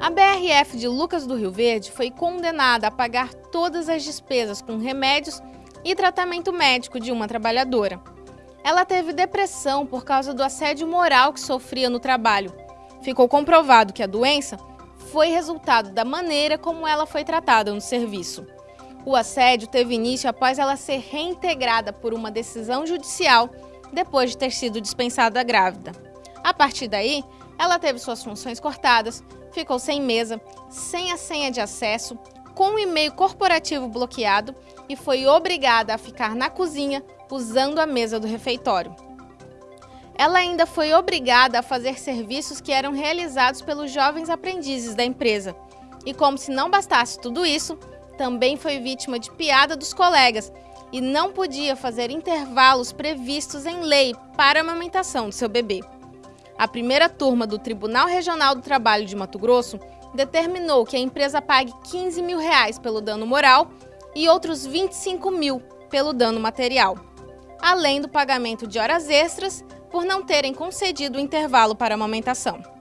CPF de Lucas do Rio Verde foi condenada a pagar todas as despesas com remédios e tratamento médico de uma trabalhadora. Ela teve depressão por causa do assédio moral que sofria no trabalho. Ficou comprovado que a doença foi resultado da maneira como ela foi tratada no serviço. O assédio teve início após ela ser reintegrada por uma decisão judicial depois de ter sido dispensada grávida. A partir daí, ela teve suas funções cortadas, ficou sem mesa, sem a senha de acesso, com o e-mail corporativo bloqueado e foi obrigada a ficar na cozinha usando a mesa do refeitório. Ela ainda foi obrigada a fazer serviços que eram realizados pelos jovens aprendizes da empresa. E como se não bastasse tudo isso, também foi vítima de piada dos colegas e não podia fazer intervalos previstos em lei para a amamentação do seu bebê. A primeira turma do Tribunal Regional do Trabalho de Mato Grosso determinou que a empresa pague 15 mil reais pelo dano moral e outros 25 mil pelo dano material, além do pagamento de horas extras por não terem concedido o intervalo para amamentação.